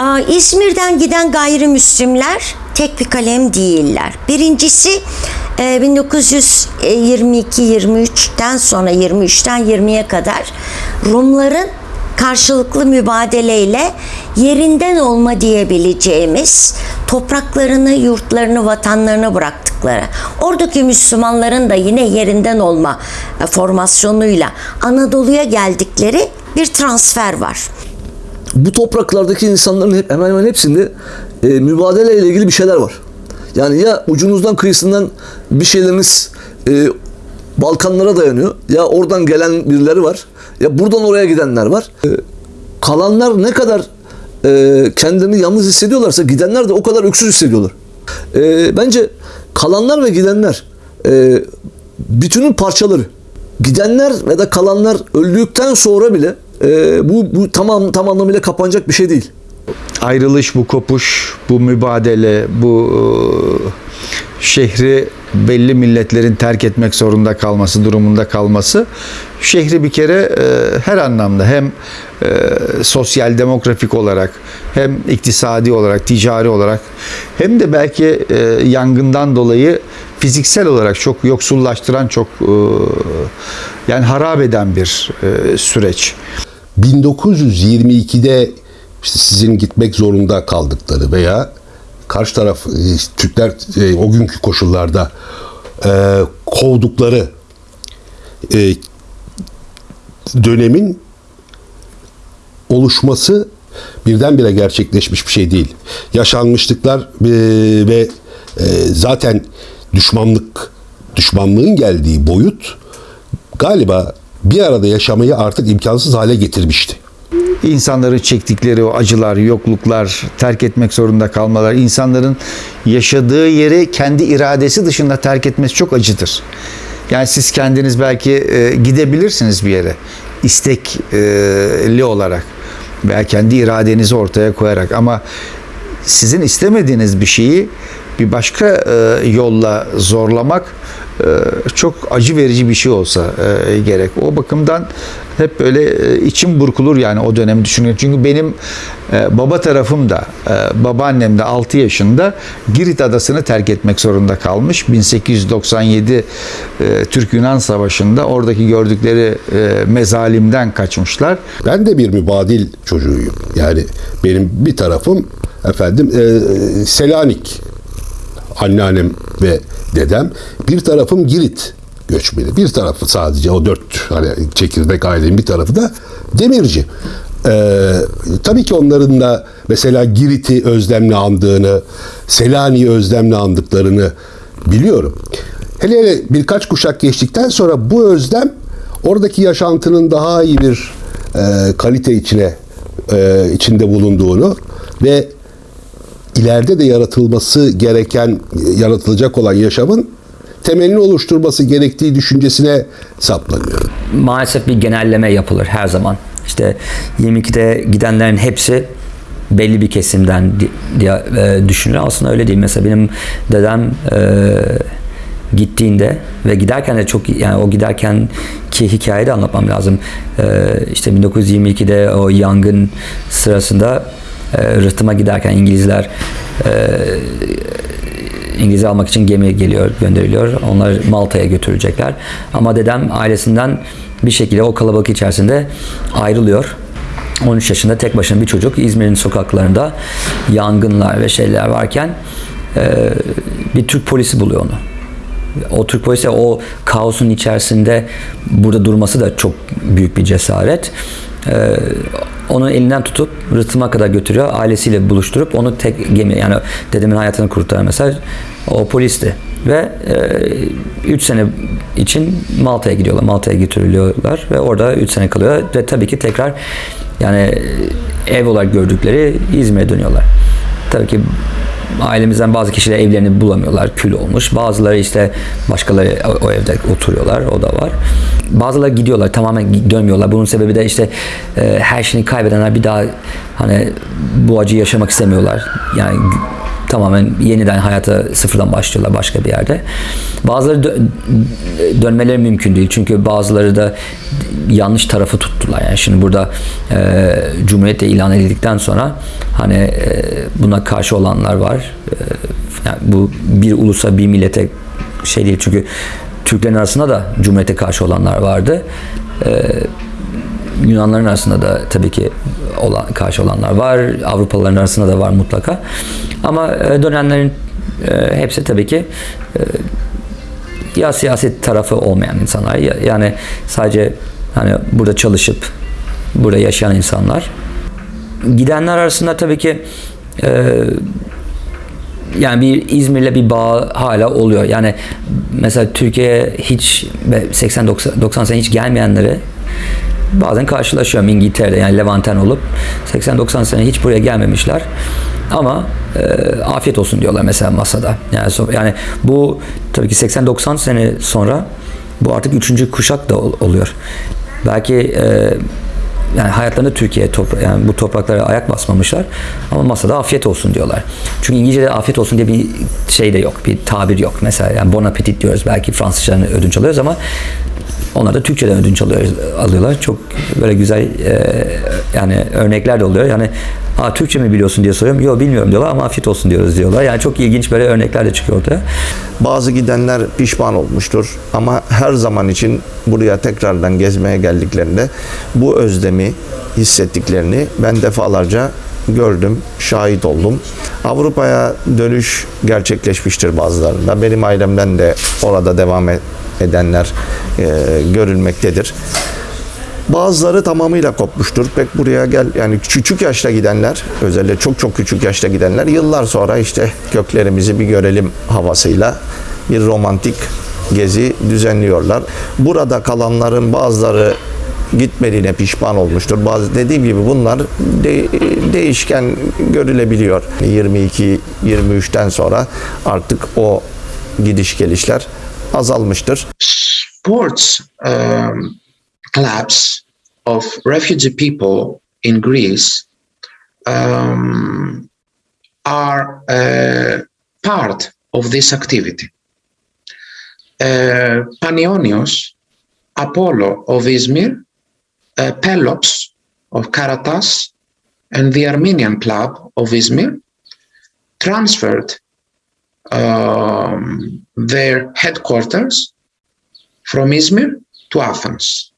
Aa, İzmir'den giden gayrimüslimler tek bir kalem değiller. Birincisi e, 1922-23'ten sonra 23'ten 20'ye kadar Rumların karşılıklı mübadeleyle yerinden olma diyebileceğimiz topraklarını, yurtlarını, vatanlarını bıraktıkları. Oradaki Müslümanların da yine yerinden olma e, formasyonuyla Anadolu'ya geldikleri bir transfer var. Bu topraklardaki insanların hep, hemen hemen hepsinde e, mübadele ile ilgili bir şeyler var. Yani ya ucunuzdan kıyısından bir şeyleriniz e, Balkanlara dayanıyor. Ya oradan gelen birileri var. Ya buradan oraya gidenler var. E, kalanlar ne kadar e, kendilerini yalnız hissediyorlarsa gidenler de o kadar öksüz hissediyorlar. E, bence kalanlar ve gidenler e, bütünün parçaları. Gidenler ve de kalanlar öldükten sonra bile e, bu, bu tamam tam anlamıyla kapanacak bir şey değil. ayrılış, bu kopuş, bu mübadele, bu e, şehri belli milletlerin terk etmek zorunda kalması, durumunda kalması şehri bir kere e, her anlamda hem e, sosyal demografik olarak hem iktisadi olarak, ticari olarak hem de belki e, yangından dolayı fiziksel olarak çok yoksullaştıran, çok e, yani harap eden bir e, süreç. 1922'de işte sizin gitmek zorunda kaldıkları veya karşı taraf e, Türkler e, o günkü koşullarda e, kovdukları e, dönemin oluşması birdenbire gerçekleşmiş bir şey değil. Yaşanmışlıklar e, ve e, zaten düşmanlık düşmanlığın geldiği boyut galiba bir arada yaşamayı artık imkansız hale getirmişti. İnsanların çektikleri o acılar, yokluklar, terk etmek zorunda kalmalar, insanların yaşadığı yeri kendi iradesi dışında terk etmesi çok acıdır. Yani siz kendiniz belki e, gidebilirsiniz bir yere istekli olarak veya kendi iradenizi ortaya koyarak ama sizin istemediğiniz bir şeyi bir başka e, yolla zorlamak e, çok acı verici bir şey olsa e, gerek. O bakımdan hep böyle e, içim burkulur yani o dönemi düşünüyorum. Çünkü benim e, baba tarafım da e, babaannem de 6 yaşında Girit adasını terk etmek zorunda kalmış. 1897 e, Türk-Yunan Savaşı'nda oradaki gördükleri e, mezalimden kaçmışlar. Ben de bir mübadil çocuğuyum. Yani benim bir tarafım efendim e, Selanik anneannem ve dedem. Bir tarafım Girit göçmeni. Bir tarafı sadece o dört hani çekirdek ailenin bir tarafı da Demirci. Ee, tabii ki onların da mesela Girit'i özlemle andığını, Selanik'i özlemle andıklarını biliyorum. Hele hele birkaç kuşak geçtikten sonra bu özlem oradaki yaşantının daha iyi bir e, kalite içine e, içinde bulunduğunu ve ileride de yaratılması gereken, yaratılacak olan yaşamın temelini oluşturması gerektiği düşüncesine saplanıyor. maalesef bir genelleme yapılır her zaman. İşte 22'de gidenlerin hepsi belli bir kesimden di- diye e, düşünülür. Aslında öyle değil. Mesela benim dedem e, gittiğinde ve giderken de çok yani o giderken ki hikayeyi de anlatmam lazım. E, işte 1922'de o yangın sırasında e, rıhtıma giderken İngilizler e, İngilizce almak için gemi geliyor, gönderiliyor. Onlar Malta'ya götürecekler. Ama dedem ailesinden bir şekilde o kalabalık içerisinde ayrılıyor. 13 yaşında tek başına bir çocuk İzmir'in sokaklarında yangınlar ve şeyler varken e, bir Türk polisi buluyor onu. O Türk polisi o kaosun içerisinde burada durması da çok büyük bir cesaret. Ee, onu elinden tutup rıhtıma kadar götürüyor. Ailesiyle buluşturup onu tek gemi yani dedemin hayatını kurtaran mesela o polisti. Ve 3 sene için Malta'ya gidiyorlar. Malta'ya götürülüyorlar ve orada 3 sene kalıyor ve tabii ki tekrar yani ev olarak gördükleri İzmir'e dönüyorlar. Tabii ki ailemizden bazı kişiler evlerini bulamıyorlar, kül olmuş. Bazıları işte başkaları o, evde oturuyorlar, o da var. Bazıları gidiyorlar, tamamen dönmüyorlar. Bunun sebebi de işte e, her şeyini kaybedenler bir daha hani bu acıyı yaşamak istemiyorlar. Yani tamamen yeniden hayata sıfırdan başlıyorlar başka bir yerde. Bazıları dö- dönmeleri mümkün değil çünkü bazıları da yanlış tarafı tuttular. Yani şimdi burada e, Cumhuriyet ilan edildikten sonra hani e, buna karşı olanlar var. E, yani bu bir ulusa bir millete şey değil çünkü Türklerin arasında da Cumhuriyete karşı olanlar vardı. E, Yunanların arasında da tabii ki olan, karşı olanlar var. Avrupalıların arasında da var mutlaka. Ama e, dönenlerin e, hepsi tabii ki e, ya siyaset tarafı olmayan insanlar ya, yani sadece hani burada çalışıp burada yaşayan insanlar. Gidenler arasında tabii ki e, yani bir İzmir'le bir bağ hala oluyor. Yani mesela Türkiye'ye hiç 80-90 sene hiç gelmeyenleri bazen karşılaşıyorum İngiltere'de yani Levanten olup 80-90 sene hiç buraya gelmemişler. Ama e, afiyet olsun diyorlar mesela masada. Yani, yani bu tabii ki 80-90 sene sonra bu artık üçüncü kuşak da ol- oluyor. Belki e, yani hayatlarında Türkiye topra- yani bu topraklara ayak basmamışlar ama masada afiyet olsun diyorlar. Çünkü İngilizce'de afiyet olsun diye bir şey de yok, bir tabir yok. Mesela yani bon appetit diyoruz belki Fransızcadan ödünç alıyoruz ama onlar da Türkçeden ödünç alıyor, alıyorlar. Çok böyle güzel e, yani örnekler de oluyor. Yani ha Türkçe mi biliyorsun diye soruyorum. Yok bilmiyorum diyorlar ama afiyet olsun diyoruz diyorlar. Yani çok ilginç böyle örnekler de çıkıyor ortaya. Bazı gidenler pişman olmuştur ama her zaman için buraya tekrardan gezmeye geldiklerinde bu özlemi hissettiklerini ben defalarca gördüm, şahit oldum. Avrupa'ya dönüş gerçekleşmiştir bazılarında. Benim ailemden de orada devam e- edenler e, görülmektedir. Bazıları tamamıyla kopmuştur. Pek buraya gel yani küçük yaşta gidenler, özellikle çok çok küçük yaşta gidenler yıllar sonra işte köklerimizi bir görelim havasıyla bir romantik gezi düzenliyorlar. Burada kalanların bazıları gitmediğine pişman olmuştur. Bazı dediğim gibi bunlar de- değişken görülebiliyor. 22 23'ten sonra artık o gidiş gelişler azalmıştır. sports um, clubs of refugee people in Greece um, are uh, part of this activity. Uh, Panionios, Apollo of Izmir, uh, Pelops of Karatas, and the Armenian Club of Izmir transferred um, their headquarters from Izmir to Athens.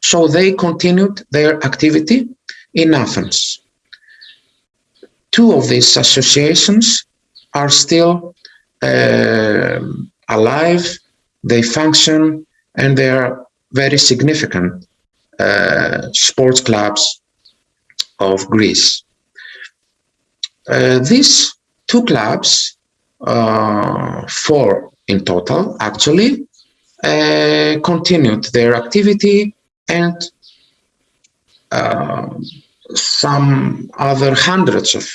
So they continued their activity in Athens. Two of these associations are still uh, alive, they function, and they are very significant uh, sports clubs of Greece. Uh, these two clubs, uh, four in total actually, uh, continued their activity and uh, some other hundreds of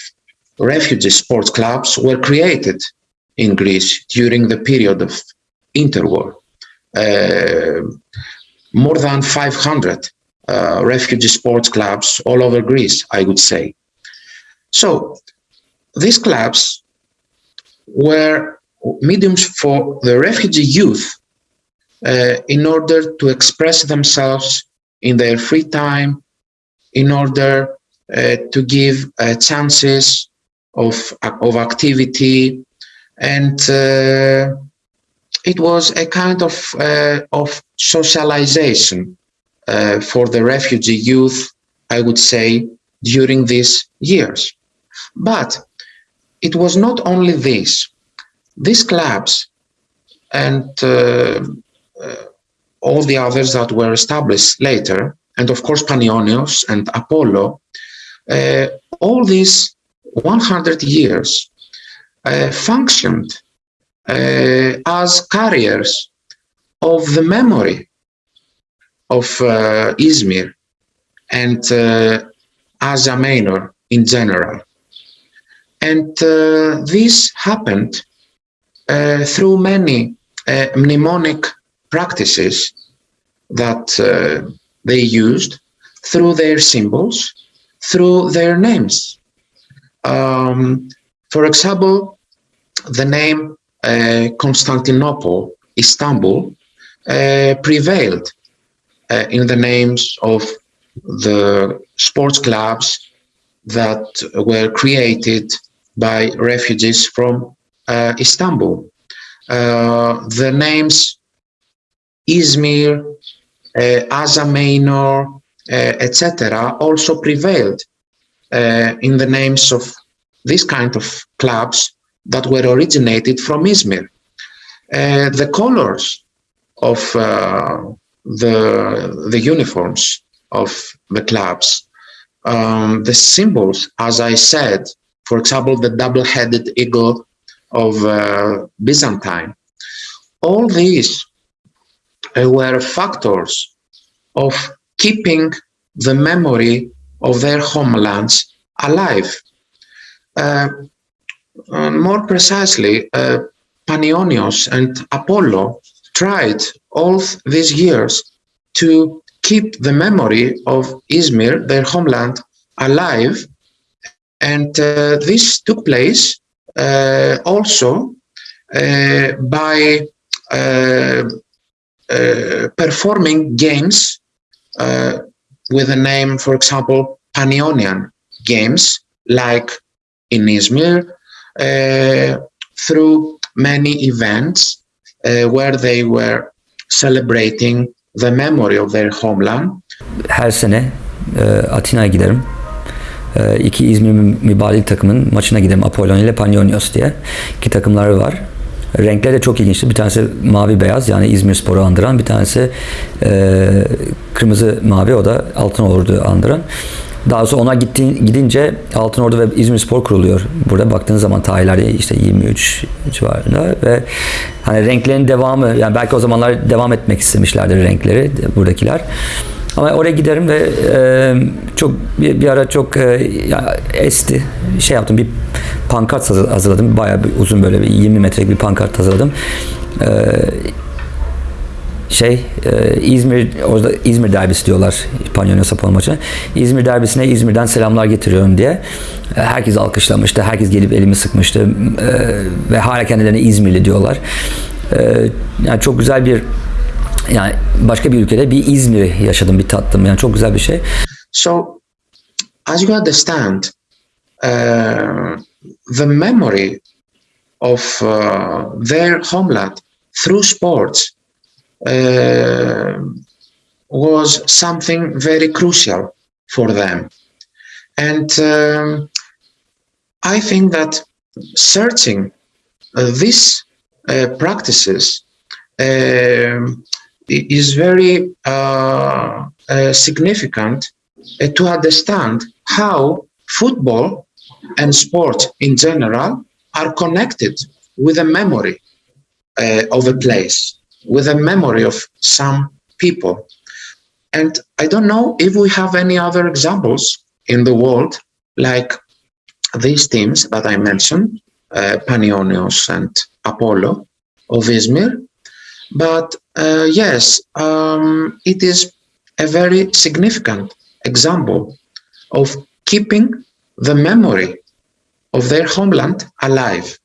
refugee sports clubs were created in Greece during the period of interwar. Uh, more than 500 uh, refugee sports clubs all over Greece, I would say. So these clubs were mediums for the refugee youth uh, in order to express themselves in their free time, in order uh, to give uh, chances of, of activity. And uh, it was a kind of, uh, of socialization uh, for the refugee youth, I would say, during these years. But it was not only this. These clubs and uh, uh, all the others that were established later, and of course Panionios and Apollo, uh, all these 100 years uh, functioned uh, as carriers of the memory of uh, Izmir and Asia Minor in general. And uh, this happened uh, through many uh, mnemonic practices that uh, they used through their symbols, through their names. Um, for example, the name uh, Constantinople, Istanbul, uh, prevailed in the names of the sports clubs that were created by refugees from uh, Istanbul. Uh, the names Izmir, uh, uh, etc., also prevailed uh, in the names of this kind of clubs that were originated from Izmir. Uh, the colors of the the uniforms of the clubs, um, the symbols, as I said, for example, the double-headed eagle of uh, Byzantine. All these uh, were factors of keeping the memory of their homelands alive. Uh, more precisely, uh, Panionios and Apollo tried all these years to keep the memory of Izmir, their homeland, alive. And uh, this took place uh, also uh, by performing games with a name, for example, Panionian games, like in Izmir, through many events where they were celebrating the memory of their homeland. Her sene e, Atina'ya giderim. E, iki İzmir Mü- Mübadil takımın maçına giderim. Apollon ile Panionios diye. İki takımları var. Renkleri de çok ilginçti. Bir tanesi mavi beyaz yani İzmir Spor'u andıran. Bir tanesi e, kırmızı mavi o da Altın Ordu andıran. Daha sonra ona gitti, gidince Altın Ordu ve İzmir Spor kuruluyor. Burada baktığınız zaman tarihlerde işte 23 civarında ve hani renklerin devamı yani belki o zamanlar devam etmek istemişlerdir renkleri buradakiler. Ama oraya giderim ve e, çok bir, bir ara çok e, ya, esti. Şey yaptım bir pankart hazır- hazırladım. Bayağı bir uzun böyle bir 20 metrelik bir pankart hazırladım. E, şey e, İzmir orada İzmir derbisi diyorlar Panyonios Apollo maçı. İzmir derbisine İzmir'den selamlar getiriyorum diye. E, Herkes alkışlamıştı. Herkes gelip elimi sıkmıştı. E, ve hala kendilerine İzmirli diyorlar. E, yani çok güzel bir yani başka bir ülkede bir yaşadım, bir tattım. Yani çok güzel bir şey. So, as you understand, uh, the memory of uh, their homeland through sports uh, was something very crucial for them. And um, I think that searching uh, these uh, practices i- is very uh, uh, significant uh, to understand how football and sport in general are connected with a memory uh, of a place, with a memory of some people. And I don't know if we have any other examples in the world like these teams that I mentioned, uh, Panionios and Apollo of Izmir. But uh, yes, um, it is a very significant example of keeping the memory of their homeland alive.